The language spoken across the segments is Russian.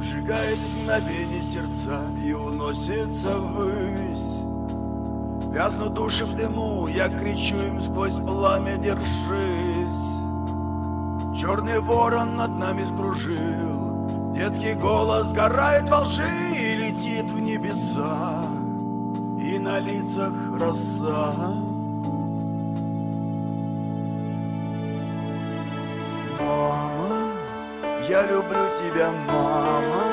Сжигает мгновение сердца и уносится ввысь. Вязнут души в дыму, я кричу им сквозь пламя «Держись!» Черный ворон над нами скружил Детский голос сгорает во лжи и летит в небеса. И на лицах роса я люблю тебя, мама.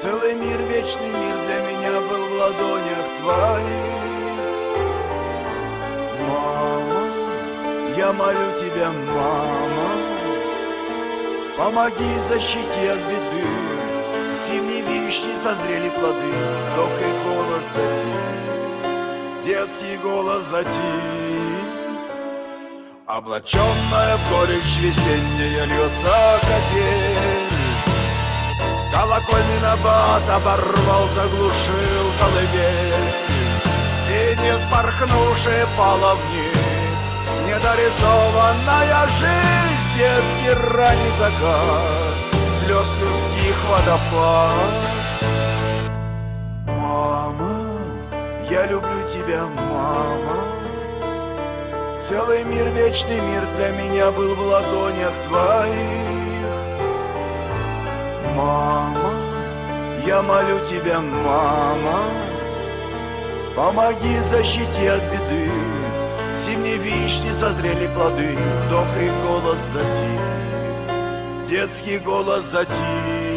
Целый мир, вечный мир для меня был в ладонях твоих. Мама, я молю тебя, мама Помоги, защити от беды. Зимней вишни созрели плоды Вдох голос затих. Детский голос затих Облаченная в горечь весенняя льется капель Колокольный набат оборвал, заглушил колыбель. И не спорхнувший пала вниз Недорисованная жизнь, детский ранний закат Слез людских водопад. Мама, я люблю тебя, мама Целый мир, вечный мир для меня был в ладонях твоих. Мама, я молю тебя, мама Помоги, защити от беды. Зимние вишни созрели плоды Вдох и голос затих. Детский голос затих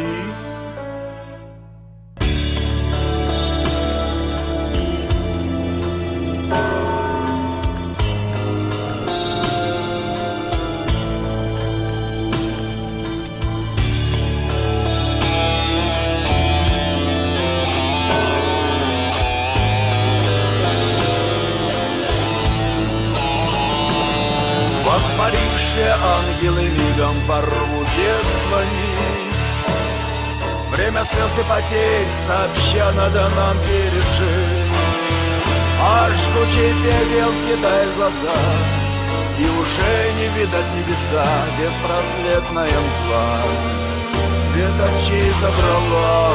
Воспарившие ангелы мигом порвут детство нить Время слез и потерь сообща надо нам пережить. А жгучий пепел съедает глаза И уже не видать небеса Беспросветная мгла. Свет очей забрала.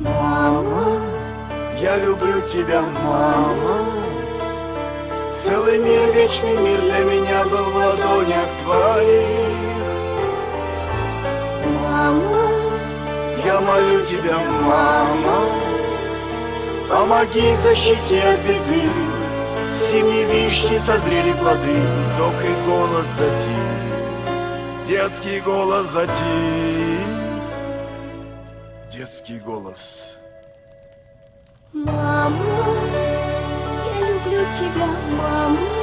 Мама, я люблю тебя, мама Целый мир, вечный мир для меня был в ладонях твоих. Мама, Я молю тебя, мама Помоги, защити от беды. Зимние вишни созрели плоды Вдох и голос затих Детский голос затих Детский голос. мама, тебя, мама.